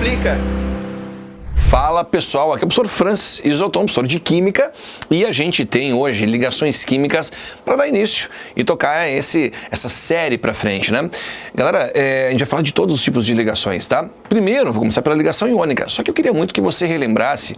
explica. Fala pessoal, aqui é o professor Francis Isoton, professor de Química, e a gente tem hoje ligações químicas para dar início e tocar esse, essa série para frente, né? Galera, é, a gente vai falar de todos os tipos de ligações, tá? Primeiro, vou começar pela ligação iônica, só que eu queria muito que você relembrasse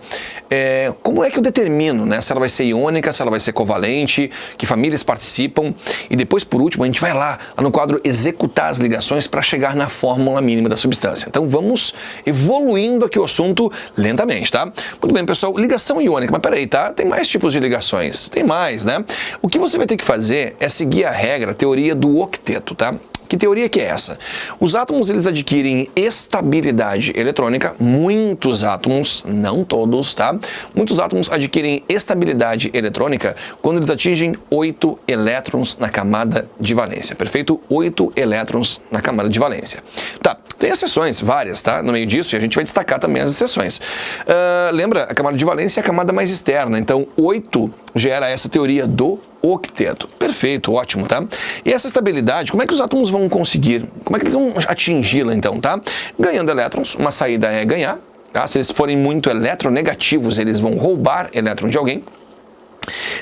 é, como é que eu determino, né? Se ela vai ser iônica, se ela vai ser covalente, que famílias participam, e depois, por último, a gente vai lá, lá no quadro executar as ligações para chegar na fórmula mínima da substância. Então vamos evoluindo aqui o assunto lentamente, tá? Muito bem, pessoal, ligação iônica, mas peraí, tá? Tem mais tipos de ligações, tem mais, né? O que você vai ter que fazer é seguir a regra, a teoria do octeto, tá? Que teoria que é essa? Os átomos eles adquirem estabilidade eletrônica, muitos átomos, não todos, tá? Muitos átomos adquirem estabilidade eletrônica quando eles atingem 8 elétrons na camada de valência, perfeito? 8 elétrons na camada de valência. Tá, tem exceções, várias, tá? No meio disso, e a gente vai destacar também as exceções. Uh, lembra, a camada de valência é a camada mais externa, então 8 gera essa teoria do octeto. Perfeito, ótimo, tá? E essa estabilidade, como é que os átomos vão conseguir? Como é que eles vão atingi-la, então, tá? Ganhando elétrons, uma saída é ganhar, tá? Se eles forem muito eletronegativos, eles vão roubar elétron de alguém.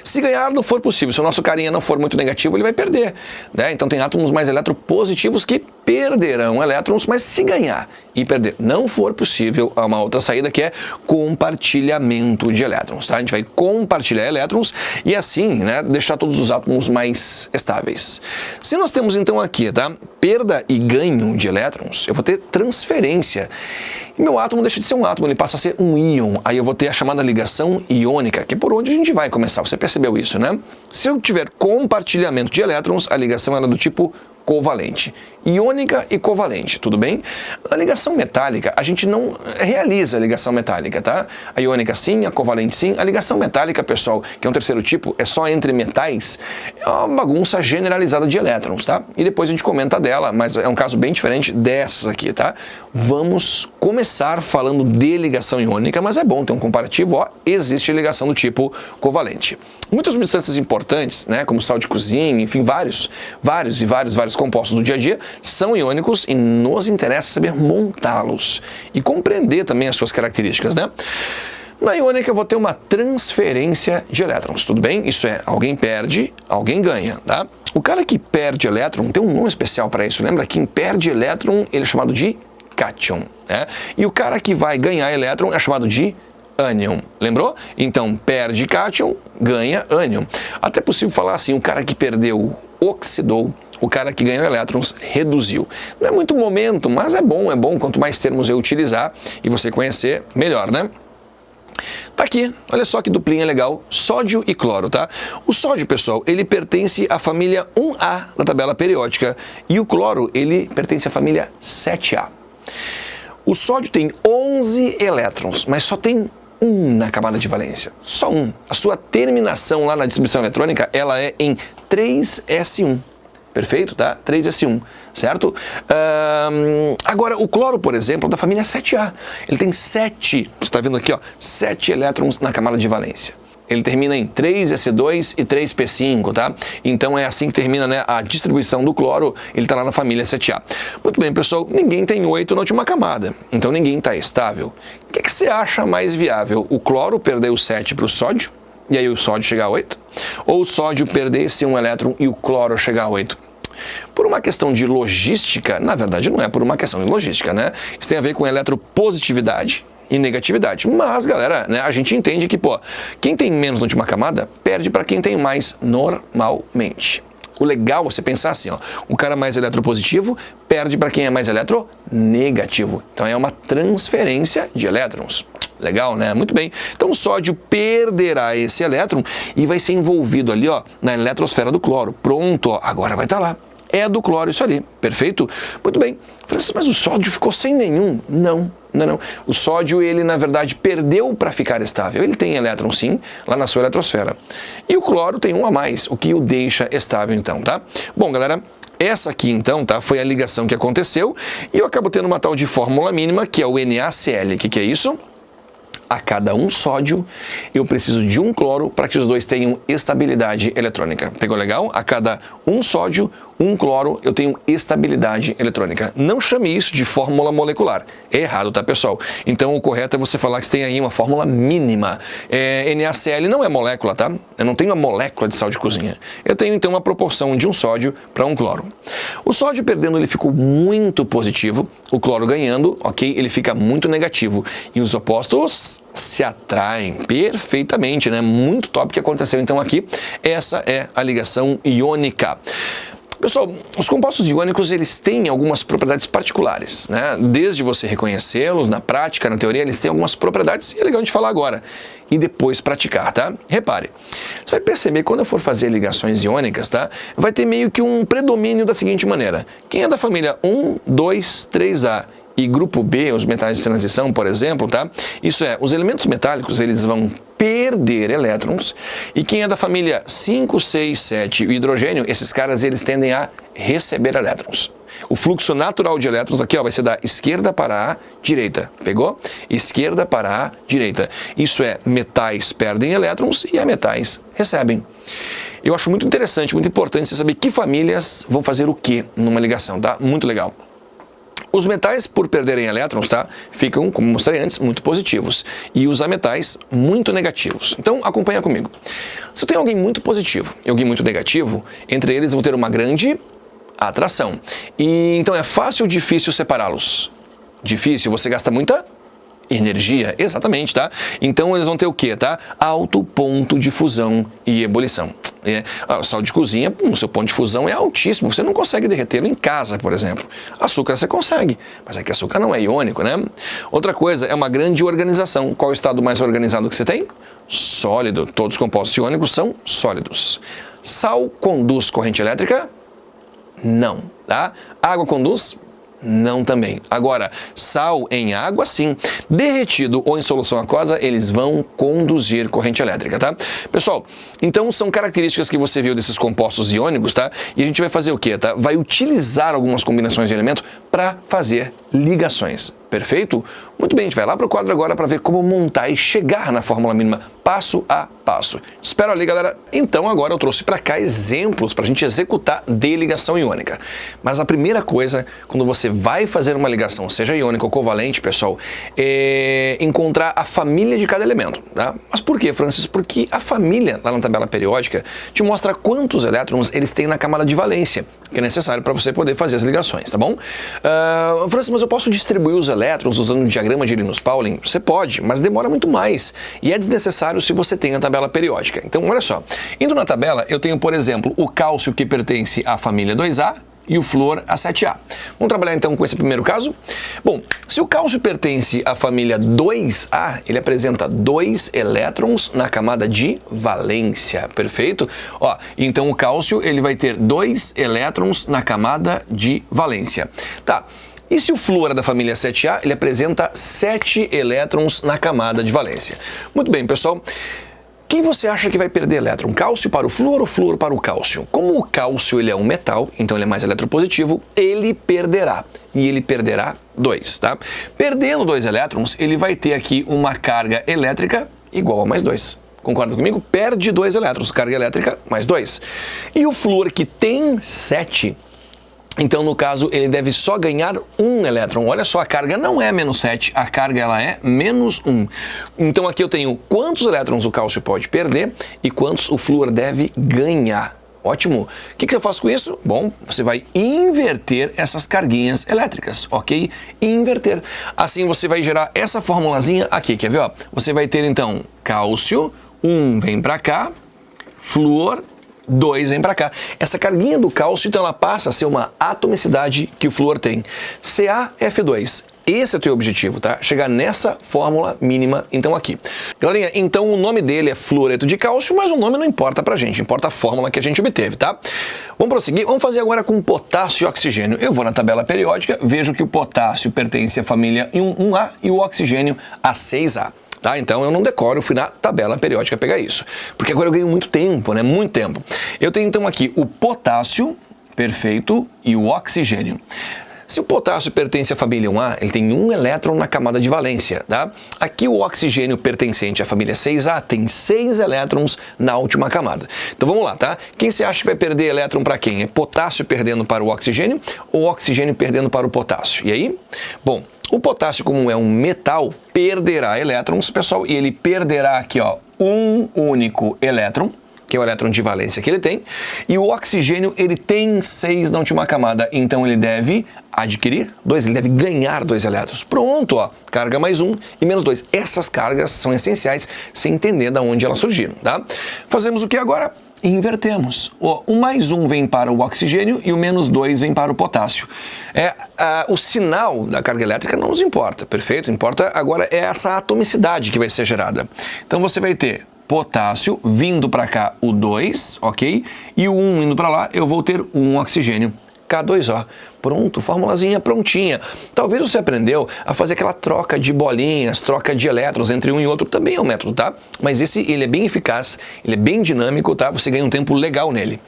Se ganhar não for possível, se o nosso carinha não for muito negativo, ele vai perder. Né? Então tem átomos mais eletropositivos que perderão elétrons, mas se ganhar e perder não for possível, há uma outra saída que é compartilhamento de elétrons. Tá? A gente vai compartilhar elétrons e assim né, deixar todos os átomos mais estáveis. Se nós temos então aqui tá, perda e ganho de elétrons, eu vou ter transferência. E meu átomo deixa de ser um átomo, ele passa a ser um íon. Aí eu vou ter a chamada ligação iônica, que é por onde a gente vai começar. Você percebeu isso, né? Se eu tiver compartilhamento de elétrons, a ligação é do tipo covalente. Iônica e covalente, tudo bem? Na ligação metálica, a gente não realiza a ligação metálica, tá? A iônica sim, a covalente sim. A ligação metálica, pessoal, que é um terceiro tipo, é só entre metais, é uma bagunça generalizada de elétrons, tá? E depois a gente comenta dela, mas é um caso bem diferente dessas aqui, tá? Vamos começar falando de ligação iônica, mas é bom ter um comparativo, ó, existe ligação do tipo covalente. Muitas substâncias importantes, né, como sal de cozinha, enfim, vários, vários e vários, vários compostos do dia a dia são iônicos e nos interessa saber montá-los e compreender também as suas características, né? Na iônica eu vou ter uma transferência de elétrons, tudo bem? Isso é, alguém perde, alguém ganha, tá? O cara que perde elétron tem um nome especial para isso, lembra? Quem perde elétron ele é chamado de cátion, né? E o cara que vai ganhar elétron é chamado de ânion, lembrou? Então, perde cátion, ganha ânion. Até possível falar assim, o cara que perdeu oxidou, o cara que ganhou elétrons reduziu. Não é muito momento, mas é bom, é bom. Quanto mais termos eu utilizar e você conhecer, melhor, né? Tá aqui, olha só que duplinha legal, sódio e cloro, tá? O sódio, pessoal, ele pertence à família 1A da tabela periódica e o cloro, ele pertence à família 7A. O sódio tem 11 elétrons, mas só tem um na camada de valência, só um. A sua terminação lá na distribuição eletrônica, ela é em 3S1. Perfeito, tá? 3S1, certo? Um, agora, o cloro, por exemplo, é da família 7A. Ele tem 7, você está vendo aqui, ó, 7 elétrons na camada de valência. Ele termina em 3S2 e 3P5, tá? Então é assim que termina né, a distribuição do cloro, ele está lá na família 7A. Muito bem, pessoal, ninguém tem 8 na última camada, então ninguém está estável. O que, que você acha mais viável? O cloro perder o 7 para o sódio? E aí o sódio chegar a 8, ou o sódio perder esse um elétron e o cloro chegar a 8. Por uma questão de logística, na verdade não é por uma questão de logística, né? Isso tem a ver com eletropositividade e negatividade. Mas, galera, né, a gente entende que, pô, quem tem menos na última camada perde para quem tem mais normalmente. O legal é você pensar assim, ó, o cara mais eletropositivo perde para quem é mais eletronegativo. Então é uma transferência de elétrons. Legal, né? Muito bem. Então o sódio perderá esse elétron e vai ser envolvido ali ó, na eletrosfera do cloro. Pronto, ó, agora vai estar tá lá. É do cloro isso ali, perfeito? Muito bem. Mas o sódio ficou sem nenhum? Não, não, não. O sódio, ele na verdade perdeu para ficar estável. Ele tem elétron sim, lá na sua eletrosfera. E o cloro tem um a mais, o que o deixa estável então, tá? Bom, galera, essa aqui, então, tá, foi a ligação que aconteceu e eu acabo tendo uma tal de fórmula mínima, que é o NaCl. O que, que é isso? A cada um sódio, eu preciso de um cloro para que os dois tenham estabilidade eletrônica. Pegou legal? A cada um sódio, um cloro, eu tenho estabilidade eletrônica. Não chame isso de fórmula molecular. É errado, tá, pessoal? Então, o correto é você falar que você tem aí uma fórmula mínima. É, NaCl não é molécula, tá? Eu não tenho a molécula de sal de cozinha. Eu tenho, então, uma proporção de um sódio para um cloro. O sódio perdendo, ele ficou muito positivo. O cloro ganhando, ok? Ele fica muito negativo. E os opostos se atraem perfeitamente, né? Muito top que aconteceu, então, aqui. Essa é a ligação iônica. Pessoal, os compostos iônicos eles têm algumas propriedades particulares, né? Desde você reconhecê-los na prática, na teoria, eles têm algumas propriedades e é legal gente falar agora e depois praticar, tá? Repare, você vai perceber quando eu for fazer ligações iônicas, tá? Vai ter meio que um predomínio da seguinte maneira. Quem é da família 1, 2, 3A e grupo B, os metais de transição, por exemplo, tá? Isso é, os elementos metálicos, eles vão perder elétrons, e quem é da família 5, 6, 7 o hidrogênio, esses caras eles tendem a receber elétrons. O fluxo natural de elétrons aqui ó, vai ser da esquerda para a direita. Pegou? Esquerda para a direita. Isso é, metais perdem elétrons e metais recebem. Eu acho muito interessante, muito importante você saber que famílias vão fazer o que numa ligação, tá? Muito legal. Os metais, por perderem elétrons, tá, ficam, como mostrei antes, muito positivos. E os ametais, muito negativos. Então, acompanha comigo. Se tem alguém muito positivo e alguém muito negativo, entre eles vão ter uma grande atração. E então é fácil ou difícil separá-los? Difícil, você gasta muita energia, exatamente, tá? Então eles vão ter o que, tá? Alto ponto de fusão e ebulição. É, o sal de cozinha, o seu ponto de fusão é altíssimo, você não consegue derretê-lo em casa, por exemplo. Açúcar você consegue, mas é que açúcar não é iônico, né? Outra coisa, é uma grande organização. Qual é o estado mais organizado que você tem? Sólido. Todos os compostos iônicos são sólidos. Sal conduz corrente elétrica? Não, tá? Água conduz? Não também. Agora, sal em água, sim. Derretido ou em solução aquosa, eles vão conduzir corrente elétrica, tá? Pessoal, então são características que você viu desses compostos iônicos, tá? E a gente vai fazer o quê, tá? Vai utilizar algumas combinações de elementos para fazer ligações. Perfeito? Muito bem, a gente vai lá para o quadro agora para ver como montar e chegar na fórmula mínima passo a passo. Espero ali, galera. Então agora eu trouxe para cá exemplos para a gente executar de ligação iônica. Mas a primeira coisa, quando você vai fazer uma ligação, seja iônica ou covalente, pessoal, é encontrar a família de cada elemento. Tá? Mas por que, Francis? Porque a família, lá na tabela periódica, te mostra quantos elétrons eles têm na camada de valência, que é necessário para você poder fazer as ligações, tá bom? Uh, Francis, mas eu posso distribuir os elétrons usando o diagrama de Linus-Pauling? Você pode, mas demora muito mais. E é desnecessário se você tem a tabela periódica. Então, olha só. Indo na tabela, eu tenho, por exemplo, o cálcio que pertence à família 2A, e o flúor a 7A. Vamos trabalhar então com esse primeiro caso? Bom, se o cálcio pertence à família 2A, ele apresenta dois elétrons na camada de valência, perfeito? Ó, então o cálcio ele vai ter dois elétrons na camada de valência. Tá, e se o flúor é da família 7A, ele apresenta 7 elétrons na camada de valência. Muito bem, pessoal. Quem você acha que vai perder elétron? Cálcio para o flúor ou flúor para o cálcio? Como o cálcio ele é um metal, então ele é mais eletropositivo, ele perderá. E ele perderá dois, tá? Perdendo dois elétrons, ele vai ter aqui uma carga elétrica igual a mais dois. Concorda comigo? Perde dois elétrons, carga elétrica mais dois. E o flúor que tem sete então, no caso, ele deve só ganhar um elétron. Olha só, a carga não é menos 7, a carga ela é menos 1. Então aqui eu tenho quantos elétrons o cálcio pode perder e quantos o flúor deve ganhar. Ótimo. O que, que eu faço com isso? Bom, você vai inverter essas carguinhas elétricas, ok? Inverter. Assim você vai gerar essa formulazinha aqui, quer ver? Ó? Você vai ter então cálcio, 1 vem para cá, flúor 2 vem para cá. Essa carguinha do cálcio, então, ela passa a ser uma atomicidade que o flúor tem. CaF2. Esse é o teu objetivo, tá? Chegar nessa fórmula mínima, então, aqui. Galerinha, então o nome dele é fluoreto de cálcio, mas o nome não importa pra gente, importa a fórmula que a gente obteve, tá? Vamos prosseguir, vamos fazer agora com potássio e oxigênio. Eu vou na tabela periódica, vejo que o potássio pertence à família 1A e o oxigênio a 6A. Tá? Então eu não decoro, eu fui na tabela periódica pegar isso. Porque agora eu ganho muito tempo, né? Muito tempo. Eu tenho então aqui o potássio, perfeito, e o oxigênio. Se o potássio pertence à família 1A, ele tem um elétron na camada de valência, tá? Aqui o oxigênio pertencente à família 6A tem seis elétrons na última camada. Então vamos lá, tá? Quem você acha que vai perder elétron para quem? É potássio perdendo para o oxigênio ou oxigênio perdendo para o potássio? E aí? Bom, o potássio, como é um metal, perderá elétrons, pessoal, e ele perderá aqui, ó, um único elétron, que é o elétron de valência que ele tem, e o oxigênio ele tem seis na última camada, então ele deve adquirir dois, ele deve ganhar dois elétrons. Pronto, ó, carga mais um e menos dois. Essas cargas são essenciais sem entender de onde elas surgiram, tá? Fazemos o que agora? Invertemos. O, mais um vem para o oxigênio e o menos dois vem para o potássio. É, a, o sinal da carga elétrica não nos importa, perfeito? Importa agora é essa atomicidade que vai ser gerada. Então você vai ter potássio, vindo para cá o 2, ok? E o 1 um indo para lá, eu vou ter um oxigênio. K2O. Pronto, formulazinha prontinha. Talvez você aprendeu a fazer aquela troca de bolinhas, troca de elétrons entre um e outro, também é um método, tá? Mas esse, ele é bem eficaz, ele é bem dinâmico, tá? Você ganha um tempo legal nele.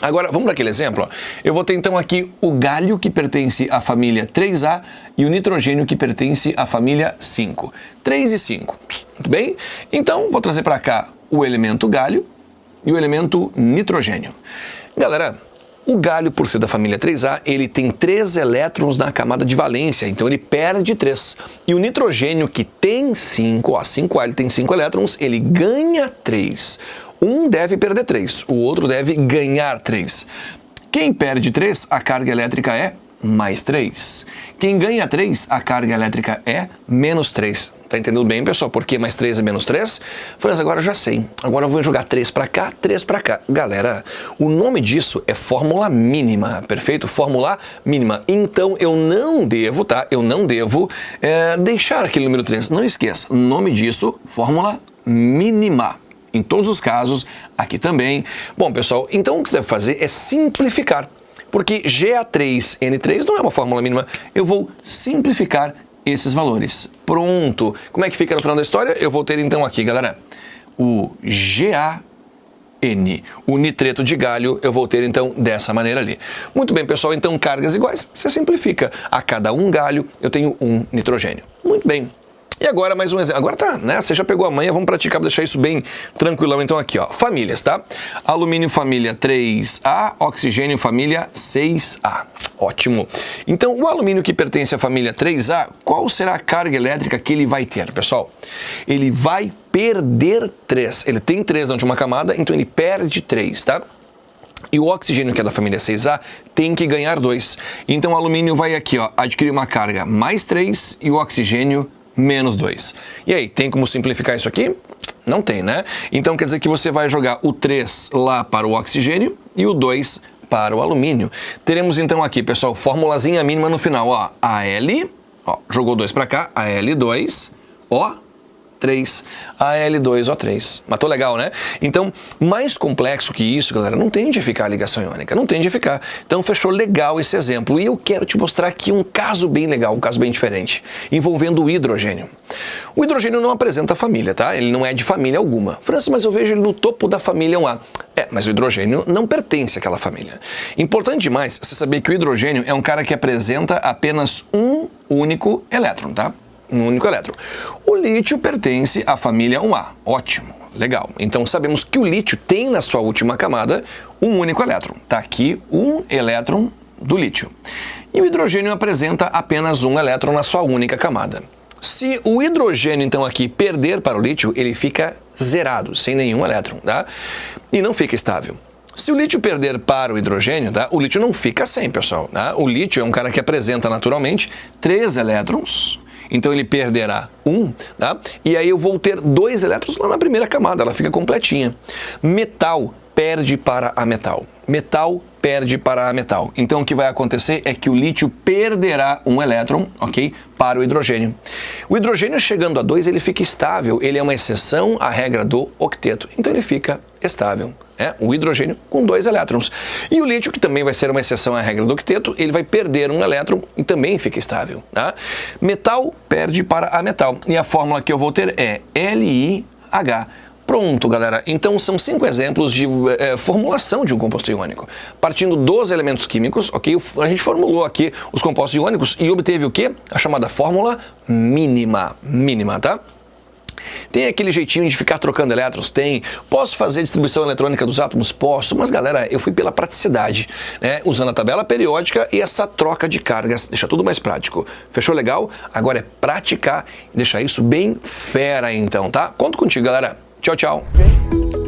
Agora, vamos para aquele exemplo. Eu vou ter então aqui o galho que pertence à família 3A e o nitrogênio que pertence à família 5. 3 e 5. Muito bem? Então, vou trazer para cá o elemento galho e o elemento nitrogênio. Galera, o galho, por ser da família 3A, ele tem 3 elétrons na camada de valência, então ele perde 3. E o nitrogênio, que tem 5, ó, 5A ele tem 5 elétrons, ele ganha 3. Um deve perder 3, o outro deve ganhar 3. Quem perde 3, a carga elétrica é mais 3. Quem ganha 3, a carga elétrica é menos 3. Tá entendendo bem, pessoal? Por que mais 3 e menos 3? Franz, agora eu já sei. Agora eu vou jogar 3 para cá, 3 para cá. Galera, o nome disso é fórmula mínima, perfeito? Fórmula mínima. Então eu não devo, tá? Eu não devo é, deixar aquele número 3. Não esqueça, nome disso, fórmula mínima em todos os casos, aqui também. Bom, pessoal, então o que você deve fazer é simplificar, porque GA3N3 não é uma fórmula mínima, eu vou simplificar esses valores. Pronto! Como é que fica no final da história? Eu vou ter então aqui, galera, o GA N. O nitreto de galho eu vou ter então dessa maneira ali. Muito bem, pessoal, então cargas iguais, você simplifica. A cada um galho eu tenho um nitrogênio. Muito bem. E agora mais um exemplo. Agora tá, né? Você já pegou a manha, vamos praticar para deixar isso bem tranquilão. Então aqui, ó, famílias, tá? Alumínio família 3A, oxigênio família 6A. Ótimo. Então, o alumínio que pertence à família 3A, qual será a carga elétrica que ele vai ter, pessoal? Ele vai perder 3. Ele tem 3 na última camada, então ele perde 3, tá? E o oxigênio, que é da família 6A, tem que ganhar 2. Então o alumínio vai aqui, ó, adquirir uma carga mais 3 e o oxigênio menos 2. E aí, tem como simplificar isso aqui? Não tem, né? Então quer dizer que você vai jogar o 3 lá para o oxigênio e o 2 para o alumínio. Teremos então aqui, pessoal, formulazinha mínima no final, ó, AL, ó, jogou 2 para cá, AL2, ó, 3, AL2O3. Matou legal, né? Então, mais complexo que isso, galera, não tem de ficar a ligação iônica, não tem de ficar. Então, fechou legal esse exemplo. E eu quero te mostrar aqui um caso bem legal, um caso bem diferente, envolvendo o hidrogênio. O hidrogênio não apresenta família, tá? Ele não é de família alguma. França, mas eu vejo ele no topo da família 1A. Mas o hidrogênio não pertence àquela família. Importante demais você saber que o hidrogênio é um cara que apresenta apenas um único elétron, tá? um único elétron. O lítio pertence à família 1A. Ótimo, legal. Então sabemos que o lítio tem na sua última camada um único elétron. Está aqui um elétron do lítio. E o hidrogênio apresenta apenas um elétron na sua única camada. Se o hidrogênio, então, aqui perder para o lítio, ele fica zerado, sem nenhum elétron, tá? E não fica estável. Se o lítio perder para o hidrogênio, tá? o lítio não fica sem, pessoal. Tá? O lítio é um cara que apresenta naturalmente três elétrons então ele perderá um, tá? e aí eu vou ter dois elétrons lá na primeira camada, ela fica completinha. Metal perde para a metal. Metal perde para a metal. Então o que vai acontecer é que o lítio perderá um elétron, ok, para o hidrogênio. O hidrogênio chegando a 2 ele fica estável, ele é uma exceção à regra do octeto, então ele fica estável. É, o hidrogênio com dois elétrons. E o lítio, que também vai ser uma exceção à regra do octeto, ele vai perder um elétron e também fica estável. Tá? Metal perde para a metal. E a fórmula que eu vou ter é LiH Pronto, galera. Então são cinco exemplos de é, formulação de um composto iônico. Partindo dos elementos químicos, ok? A gente formulou aqui os compostos iônicos e obteve o quê? A chamada fórmula mínima. Mínima, tá? Tem aquele jeitinho de ficar trocando elétrons? Tem. Posso fazer distribuição eletrônica dos átomos? Posso. Mas, galera, eu fui pela praticidade, né? Usando a tabela periódica e essa troca de cargas. Deixa tudo mais prático. Fechou legal? Agora é praticar e deixar isso bem fera, então, tá? Conto contigo, galera. Tchau, tchau.